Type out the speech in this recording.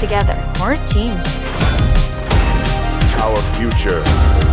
together. We're a team. Our future.